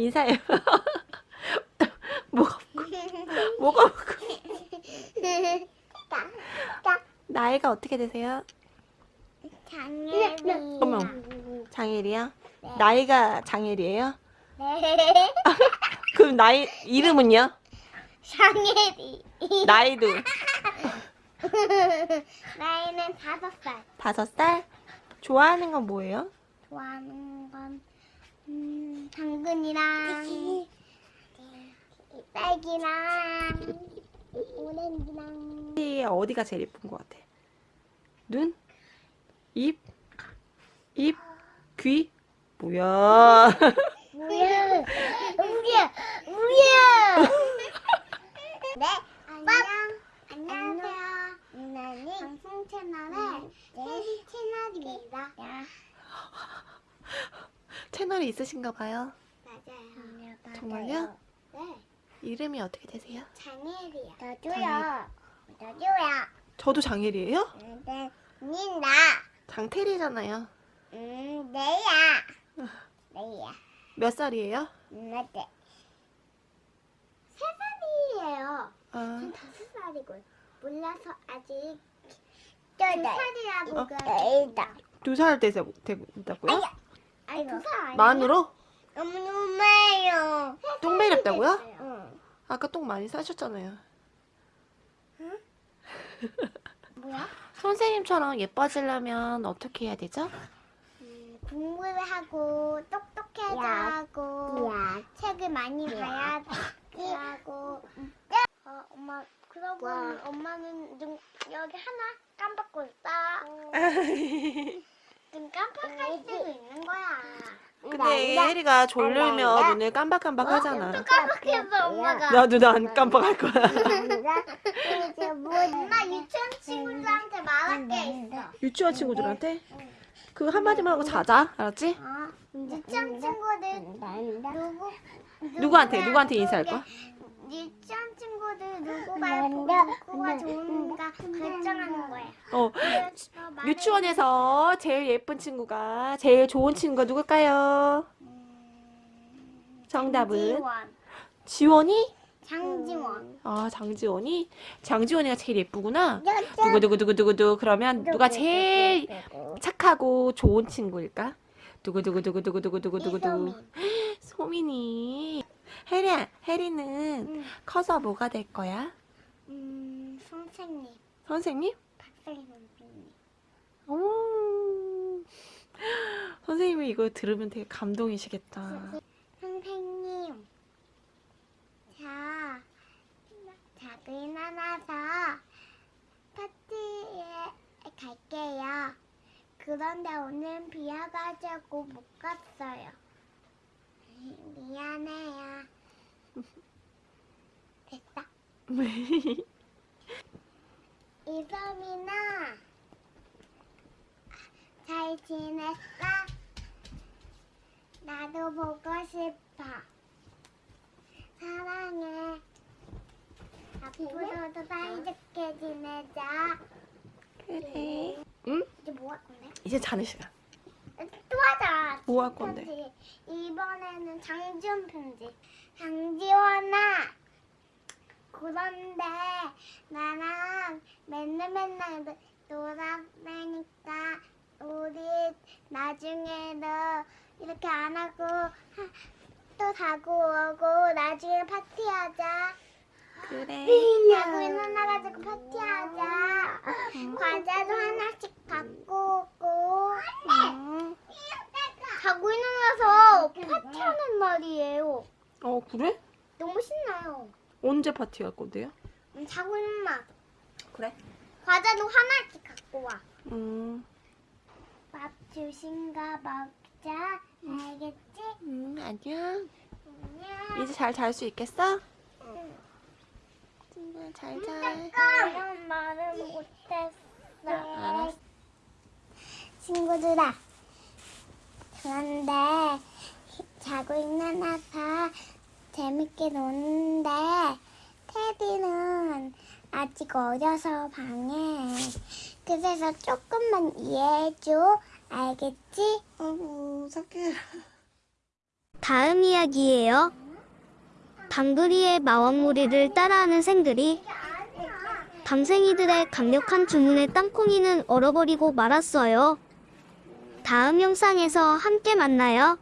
인사해. 뭐가 뭐가 먹고. 나이가 어떻게 되세요? 장애리. 어머. 장일이요? 나이가 장일이에요? 네. 그럼 나이 이름은요? 장애리. 나이도 나이는 다섯 살. 다섯 살? 좋아하는 건 뭐예요? 좋아하는 건 음, 당근이랑 딸기랑 오렌지랑 이 어디가 제일 예쁜 것 같아? 눈? 입? 입? 귀? 뭐야? 뭐야? 우야, 우야. 네, 안녕. 안녕하세요. 누나는 방송 채널의 테리 채널입니다. 채널이 있으신가 봐요. 맞아요. 정말요? 네, 이름이 어떻게 되세요? 장혜리요. 저도요. 저도요. 저도 장일이에요? 네, 니다 장태리잖아요. 음, 내야. 내야. 몇 살이에요? 맞대. 세 살이에요. 아, 전 다섯 살이고 몰라서 아직 두 살이라고 어? 그랬다. 두살 되고 된다고요? 아니야? 만으로? 너무 너무해요. 똥 매렵다고요? 응. 아까 똥 많이 싸셨잖아요. 뭐야? 선생님처럼 예뻐지려면 어떻게 해야 되죠? 음, 공부를 하고 똑똑해져 하고 책을 많이 봐야 하고. 어, 엄마 그러고 엄마는 눈 여기 하나 깜빡고 있다. 눈 깜빡할 수도 있는 거야. 근데 혜리가 졸리면 눈을 깜박깜박 하잖아. 또 깜빡했어 엄마가. 나도 난 깜빡할 거야. 엄마 유치원 친구들한테 말할 게 있어. 유치원 친구들한테 그 한마디만 하고 자자. 알았지? 유치원 친구들 누구 누구한테? 누구한테 인사할 거야? 유치원 친구들 누구가 예쁘고 누구가 좋은가 결정하는 거야. 어, 유치원에서 제일 예쁜 친구가 제일 좋은 친구가 누굴까요? 정답은 장지원. 지원 이? 장지원. 아 장지원이? 장지원이가 제일 예쁘구나. 두구두구두구두구두 그러면 누가 제일 착하고 좋은 친구일까? 두구두구두구두구두구두구두구 이소미. 소민이 혜리야 혜리는 응. 커서 뭐가 될 거야? 음, 선생님. 선생님? 박사님 선생님. 오 선생님이 이거 들으면 되게 감동이시겠다 선생님. 자, 작은 하나서 파티에 갈게요. 그런데 오늘 비 와가지고 못 갔어요. 미안해요. 됐다. 이솜이나 잘 지냈어? 나도 보고 싶어. 사랑해. 앞으로도 사이좋게 지내자. 그래 응? 이제 뭐 할 건데? 이제 자는 시간 또 하자. 뭐할 건데? 편지. 이번에는 장지원 편지. 장지원아. 그런데 나랑 맨날 맨날 노- 놀아다니까 우리 나중에도 이렇게 안 하고 하- 또 자고 오고 나중에 파티하자. 그래 자고 일어나가지고 파티하자. 과자도 하나씩 갖고 오고. 응. 파티하는 말이에요. 어 그래? 너무 신나요. 언제 파티 갈 건데요? 음, 자고 일어나. 그래 과자도 하나씩 갖고 와. 음, 밥 주신가 먹자. 알겠지? 음 안녕 안녕. 이제 잘 잘 수 있겠어? 응. 친구야 잘 자 이런 말을 못했어. 알았어. 친구들아. 그런데 자고 있는 아빠 재밌게 노는데 테디는 아직 어려서 방해. 그래서 조금만 이해해줘. 알겠지? 아이고 착해 다음 이야기예요. 방글이의 마왕무리를 따라하는 생들이 밤생이들의 강력한 주문에 땅콩이는 얼어버리고 말았어요. 다음 영상에서 함께 만나요.